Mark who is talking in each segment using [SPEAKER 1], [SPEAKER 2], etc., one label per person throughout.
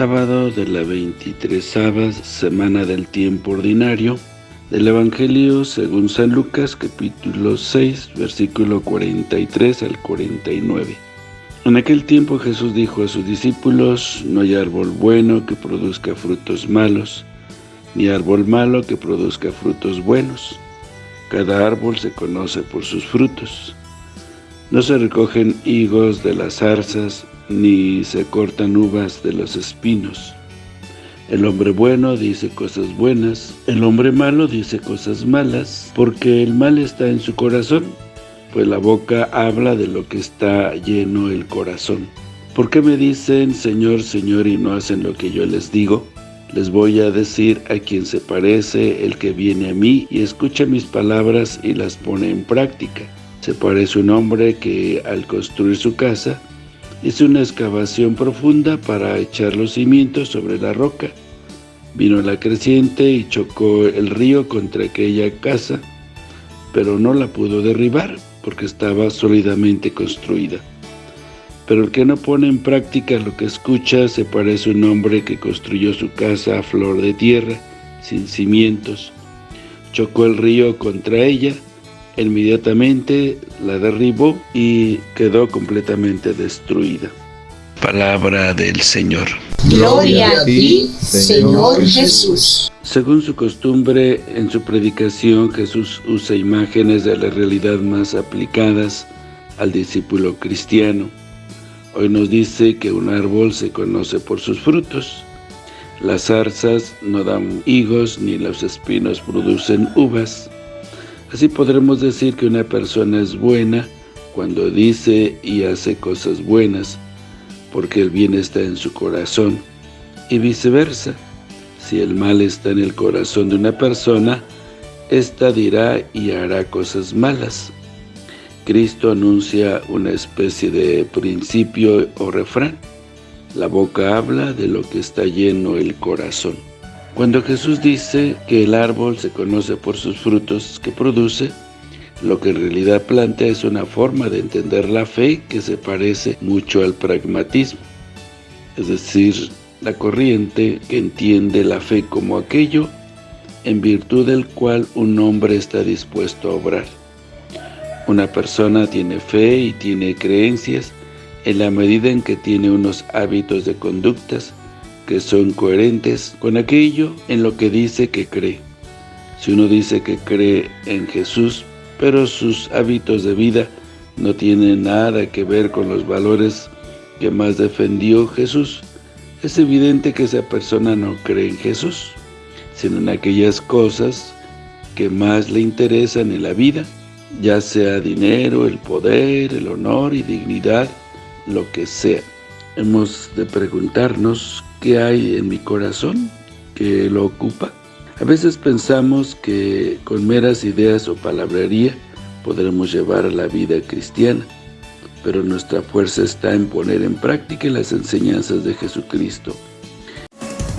[SPEAKER 1] Sábado de la 23 semana del tiempo ordinario del Evangelio según San Lucas capítulo 6 versículo 43 al 49. En aquel tiempo Jesús dijo a sus discípulos, no hay árbol bueno que produzca frutos malos, ni árbol malo que produzca frutos buenos. Cada árbol se conoce por sus frutos. No se recogen higos de las zarzas, ni se cortan uvas de los espinos. El hombre bueno dice cosas buenas, el hombre malo dice cosas malas, porque el mal está en su corazón, pues la boca habla de lo que está lleno el corazón. ¿Por qué me dicen, Señor, Señor, y no hacen lo que yo les digo? Les voy a decir a quien se parece el que viene a mí y escucha mis palabras y las pone en práctica. Se parece un hombre que al construir su casa Hizo una excavación profunda para echar los cimientos sobre la roca. Vino la creciente y chocó el río contra aquella casa, pero no la pudo derribar porque estaba sólidamente construida. Pero el que no pone en práctica lo que escucha se parece a un hombre que construyó su casa a flor de tierra, sin cimientos. Chocó el río contra ella Inmediatamente la derribó y quedó completamente destruida. Palabra del Señor.
[SPEAKER 2] Gloria a ti, Señor Jesús.
[SPEAKER 1] Según su costumbre, en su predicación Jesús usa imágenes de la realidad más aplicadas al discípulo cristiano. Hoy nos dice que un árbol se conoce por sus frutos. Las zarzas no dan higos ni los espinos producen uvas. Así podremos decir que una persona es buena cuando dice y hace cosas buenas, porque el bien está en su corazón, y viceversa. Si el mal está en el corazón de una persona, ésta dirá y hará cosas malas. Cristo anuncia una especie de principio o refrán. La boca habla de lo que está lleno el corazón. Cuando Jesús dice que el árbol se conoce por sus frutos que produce, lo que en realidad plantea es una forma de entender la fe que se parece mucho al pragmatismo, es decir, la corriente que entiende la fe como aquello en virtud del cual un hombre está dispuesto a obrar. Una persona tiene fe y tiene creencias en la medida en que tiene unos hábitos de conductas que son coherentes con aquello en lo que dice que cree. Si uno dice que cree en Jesús, pero sus hábitos de vida no tienen nada que ver con los valores que más defendió Jesús, es evidente que esa persona no cree en Jesús, sino en aquellas cosas que más le interesan en la vida, ya sea dinero, el poder, el honor y dignidad, lo que sea. Hemos de preguntarnos ¿Qué hay en mi corazón que lo ocupa? A veces pensamos que con meras ideas o palabrería podremos llevar la vida cristiana, pero nuestra fuerza está en poner en práctica las enseñanzas de Jesucristo.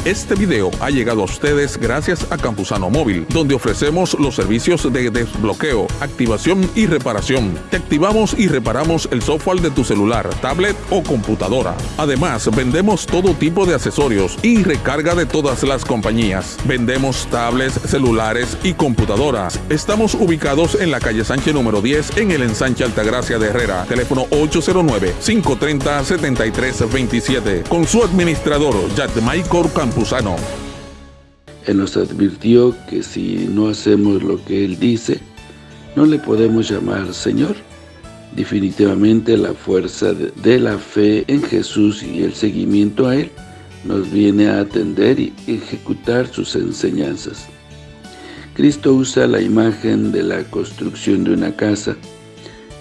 [SPEAKER 3] Este video ha llegado a ustedes gracias a Campusano Móvil, donde ofrecemos los servicios de desbloqueo, activación y reparación. Te activamos y reparamos el software de tu celular, tablet o computadora. Además, vendemos todo tipo de accesorios y recarga de todas las compañías. Vendemos tablets, celulares y computadoras. Estamos ubicados en la calle Sánchez número 10 en el ensanche Altagracia de Herrera. Teléfono 809-530-7327. Con su administrador, Michael Campusano.
[SPEAKER 1] Él nos advirtió que si no hacemos lo que Él dice, no le podemos llamar Señor. Definitivamente la fuerza de la fe en Jesús y el seguimiento a Él nos viene a atender y ejecutar sus enseñanzas. Cristo usa la imagen de la construcción de una casa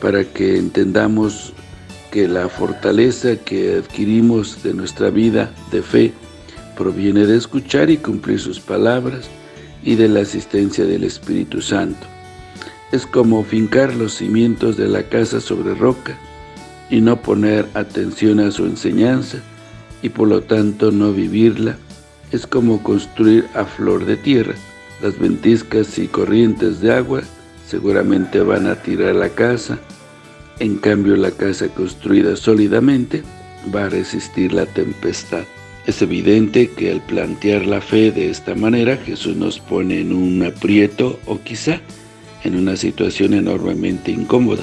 [SPEAKER 1] para que entendamos que la fortaleza que adquirimos de nuestra vida de fe proviene de escuchar y cumplir sus palabras y de la asistencia del Espíritu Santo. Es como fincar los cimientos de la casa sobre roca y no poner atención a su enseñanza y por lo tanto no vivirla. Es como construir a flor de tierra. Las ventiscas y corrientes de agua seguramente van a tirar la casa, en cambio la casa construida sólidamente va a resistir la tempestad. Es evidente que al plantear la fe de esta manera, Jesús nos pone en un aprieto o quizá en una situación enormemente incómoda,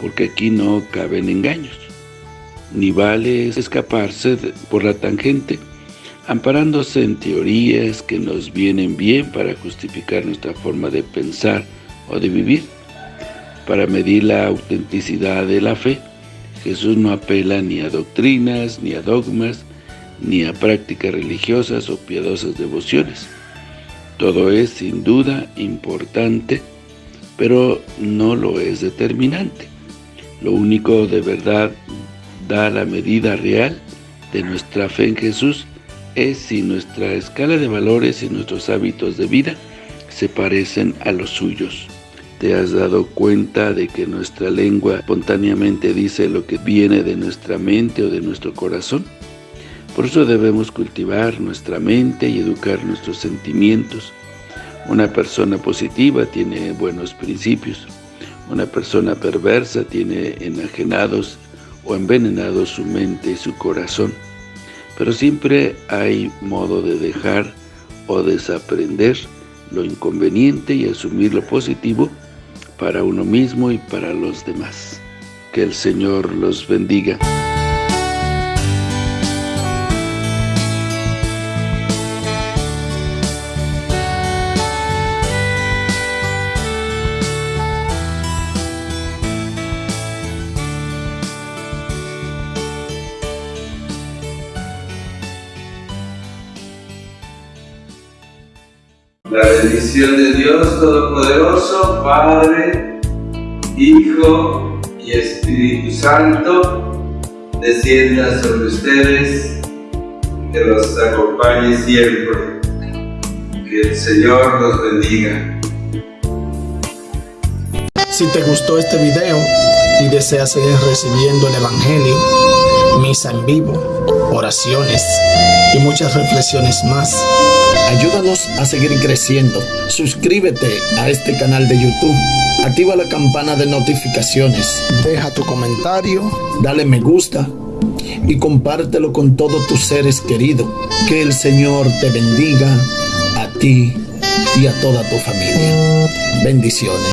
[SPEAKER 1] porque aquí no caben engaños, ni vale escaparse por la tangente, amparándose en teorías que nos vienen bien para justificar nuestra forma de pensar o de vivir. Para medir la autenticidad de la fe, Jesús no apela ni a doctrinas, ni a dogmas, ni a prácticas religiosas o piadosas devociones. Todo es sin duda importante, pero no lo es determinante. Lo único de verdad da la medida real de nuestra fe en Jesús es si nuestra escala de valores y nuestros hábitos de vida se parecen a los suyos. ¿Te has dado cuenta de que nuestra lengua espontáneamente dice lo que viene de nuestra mente o de nuestro corazón? Por eso debemos cultivar nuestra mente y educar nuestros sentimientos. Una persona positiva tiene buenos principios. Una persona perversa tiene enajenados o envenenados su mente y su corazón. Pero siempre hay modo de dejar o desaprender lo inconveniente y asumir lo positivo para uno mismo y para los demás. Que el Señor los bendiga.
[SPEAKER 4] La bendición de Dios Todopoderoso, Padre, Hijo y Espíritu Santo, descienda sobre ustedes, que los acompañe siempre. Que el Señor los bendiga.
[SPEAKER 5] Si te gustó este video y deseas seguir recibiendo el Evangelio, misa en vivo, oraciones y muchas reflexiones más, Ayúdanos a seguir creciendo. Suscríbete a este canal de YouTube. Activa la campana de notificaciones. Deja tu comentario. Dale me gusta. Y compártelo con todos tus seres queridos. Que el Señor te bendiga a ti y a toda tu familia. Bendiciones.